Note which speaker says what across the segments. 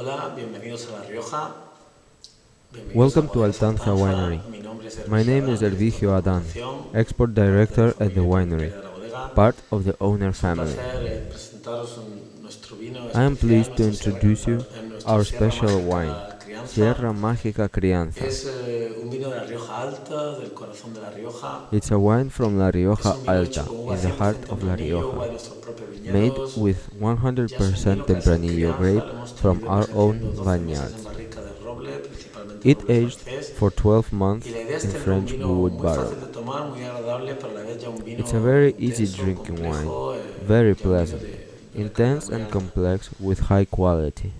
Speaker 1: Hola, bienvenidos a La Rioja.
Speaker 2: Welcome to Altanza Winery.
Speaker 1: Mi nombre es
Speaker 2: My name is Ervigio Adan, export director at the winery,
Speaker 1: de la bodega.
Speaker 2: part of the owner family.
Speaker 1: eh, presentaros un- nuestro vino
Speaker 2: I am pleased to introduce you
Speaker 1: Sierra- en nuestro
Speaker 2: our special wine, Mágica Crianza.
Speaker 1: Eh, un vino de la Rioja Alta, del corazón de la Rioja.
Speaker 2: It's a wine from La Rioja
Speaker 1: un vino hecho
Speaker 2: Alta, in the heart of La
Speaker 1: Tempranillo, uva de
Speaker 2: Rioja, made with
Speaker 1: Ya es un
Speaker 2: 100%
Speaker 1: vino que al ser
Speaker 2: Tempranillo grape from our own vineyards.
Speaker 1: en barrica de roble, principalmente
Speaker 2: It aged for 12 months
Speaker 1: Y la idea es
Speaker 2: in French wood barrel.
Speaker 1: de tomar, muy agradable, pero a la vez ya un vino
Speaker 2: It's a very easy drinking wine,
Speaker 1: eh,
Speaker 2: very
Speaker 1: ya un vino
Speaker 2: pleasant,
Speaker 1: de- de una
Speaker 2: intense and complex with high quality.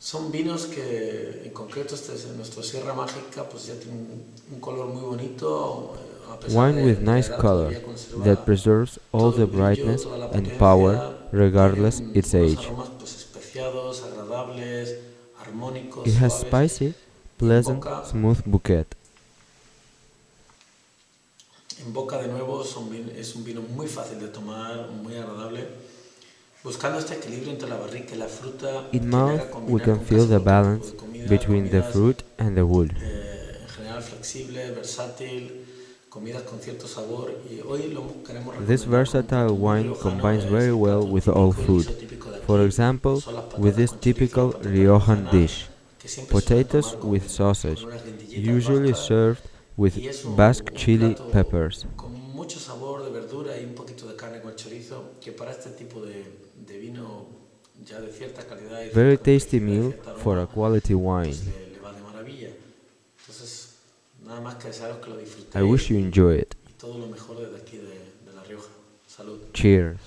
Speaker 1: Son vinos que, en concreto, este es nuestro Sierra Mágica, pues ya tiene un, un color muy bonito. eh,
Speaker 2: Wine with nice color that preserves all the brightness and power regardless its age.
Speaker 1: aromas, pues, especiados, agradables, armónicos,
Speaker 2: It has spicy, pleasant, smooth bouquet.
Speaker 1: En boca de nuevo es un vino muy fácil de tomar, muy agradable.
Speaker 2: In mouth, we can feel the balance between the fruit and the wood.
Speaker 1: eh, en general flexible, versátil, comidas con cierto sabor y hoy lo queremos
Speaker 2: This versatile wine combines very well with all food.
Speaker 1: guiso típico de aquí.
Speaker 2: For example, with this typical Riojan dish,
Speaker 1: que siempre se suelen
Speaker 2: potatoes with sausage, usually served with
Speaker 1: y es un-
Speaker 2: Basque chili peppers.
Speaker 1: Chorizo, que para este tipo de, de vino ya de cierta calidad y
Speaker 2: Very tasty meal for a quality
Speaker 1: pues
Speaker 2: wine.
Speaker 1: le, le va de maravilla. Entonces, nada más que desearos que lo
Speaker 2: I wish you enjoy it.
Speaker 1: y todo lo mejor desde aquí de, de La Rioja. Salud.
Speaker 2: Cheers.